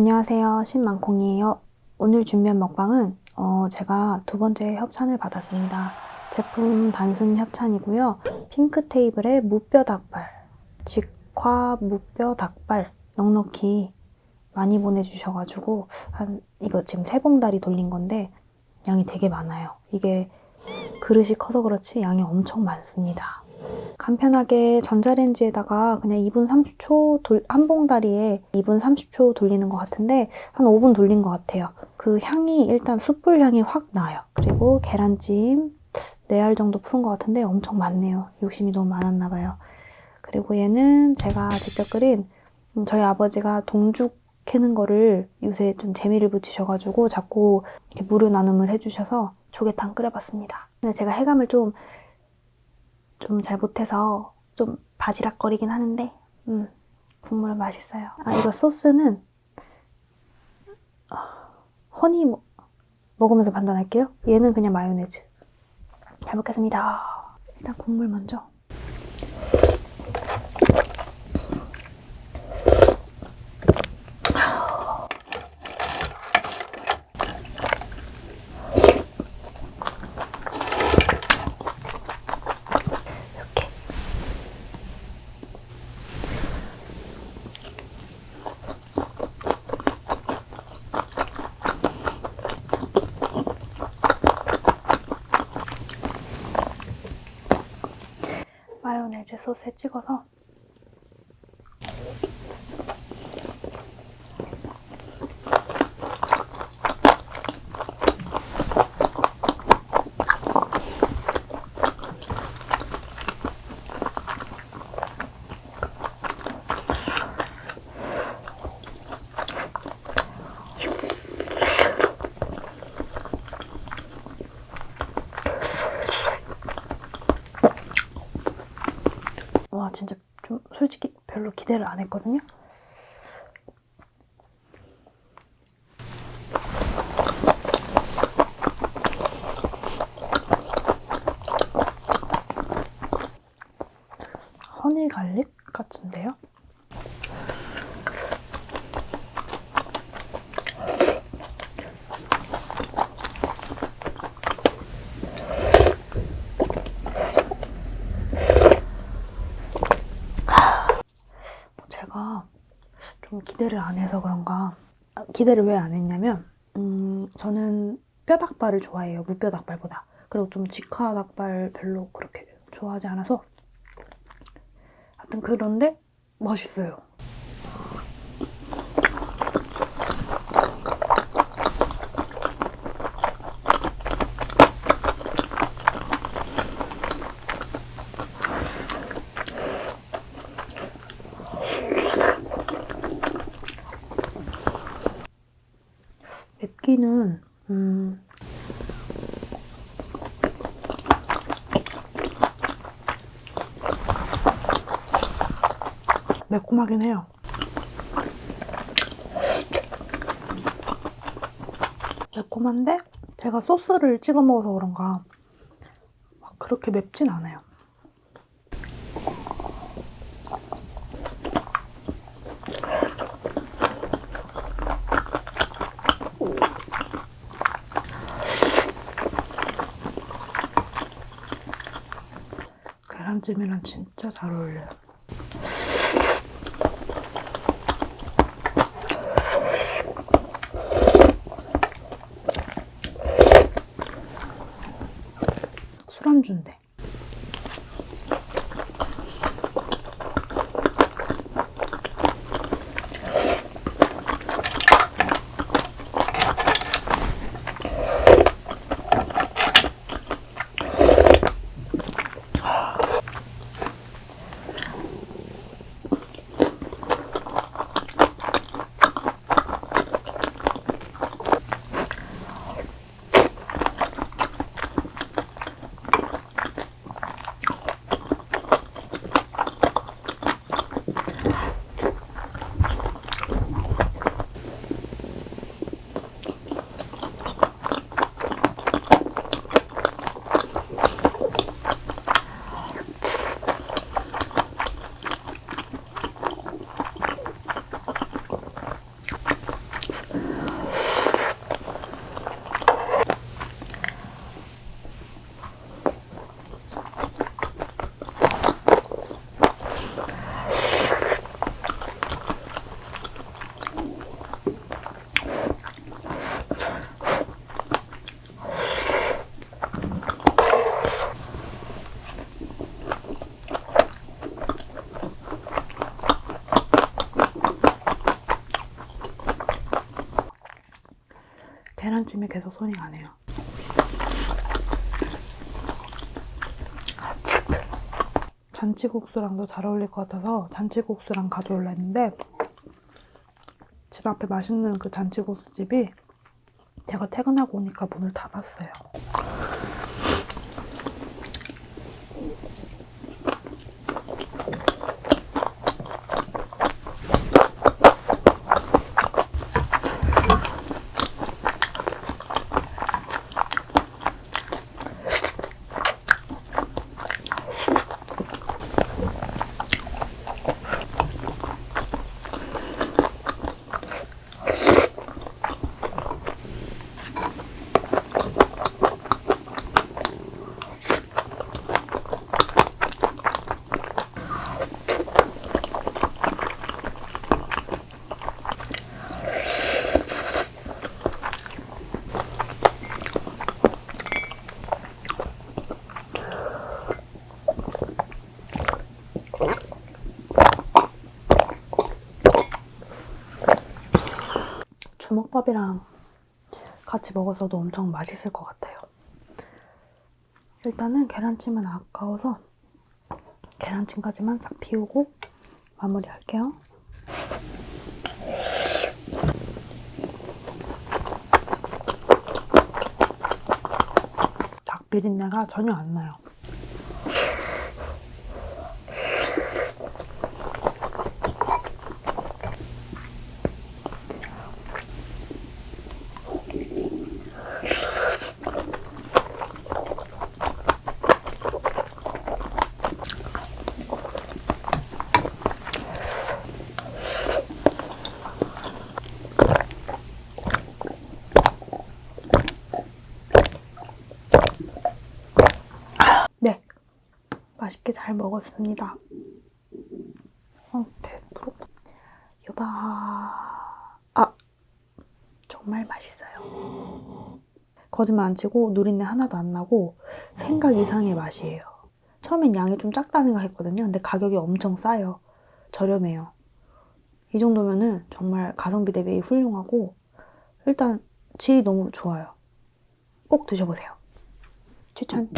안녕하세요. 신망콩이에요. 오늘 준비한 먹방은 어, 제가 두 번째 협찬을 받았습니다. 제품 단순 협찬이고요. 핑크 테이블의 무뼈 닭발 직화 무뼈 닭발 넉넉히 많이 보내주셔가지고 한 이거 지금 세 봉다리 돌린 건데 양이 되게 많아요. 이게 그릇이 커서 그렇지 양이 엄청 많습니다 간편하게 전자레인지에다가 그냥 2분 30초 돌, 한 봉다리에 2분 30초 돌리는 것 같은데 한 5분 돌린 것 같아요. 그 향이 일단 숯불 향이 확 나요. 그리고 계란찜 4알 정도 푸는 것 같은데 엄청 많네요. 욕심이 너무 많았나 봐요. 그리고 얘는 제가 직접 끓인 음, 저희 아버지가 동죽 캐는 거를 요새 좀 재미를 붙이셔가지고 자꾸 이렇게 무료 나눔을 해주셔서 조개탕 끓여봤습니다. 근데 제가 해감을 좀 좀 잘 못해서 좀 바지락거리긴 하는데 음, 국물은 맛있어요. 아 이거 소스는 아, 허니 뭐, 먹으면서 판단할게요. 얘는 그냥 마요네즈. 잘 먹겠습니다. 일단 국물 먼저. 이렇게 마요네즈 소스에 찍어서 와 진짜 좀 솔직히 별로 기대를 안 했거든요. 허니 갈릭 같은데요? 제가 좀 기대를 안 해서 그런가? 아, 기대를 왜 안 했냐면 음, 저는 뼈닭발을 좋아해요 무뼈닭발보다. 그리고 좀 직화 닭발 별로 그렇게 좋아하지 않아서. 하여튼 그런데 맛있어요 맵기는 음, 매콤하긴 해요. 매콤한데 제가 소스를 찍어 먹어서 그런가 막 그렇게 맵진 않아요. 계란찜이랑 진짜 잘 어울려요. 술안주인데. 계란찜에 계속 손이 가네요. 잔치국수랑도 잘 어울릴 것 같아서 잔치국수랑 가져올라 했는데 집 앞에 맛있는 그 잔치국수 집이 제가 퇴근하고 오니까 문을 닫았어요. 주먹밥이랑 같이 먹어서도 엄청 맛있을 것 같아요. 일단은 계란찜은 아까워서 계란찜까지만 싹 비우고 마무리할게요. 닭 비린내가 전혀 안 나요. 네, 맛있게 잘 먹었습니다. 어, 배부르. 여봐. 아, 정말 맛있어요. 거짓말 안 치고 누린내 하나도 안 나고 생각 이상의 맛이에요. 처음엔 양이 좀 작다 생각했거든요. 근데 가격이 엄청 싸요. 저렴해요. 이 정도면은 정말 가성비 대비 훌륭하고 일단 질이 너무 좋아요. 꼭 드셔보세요. 추천.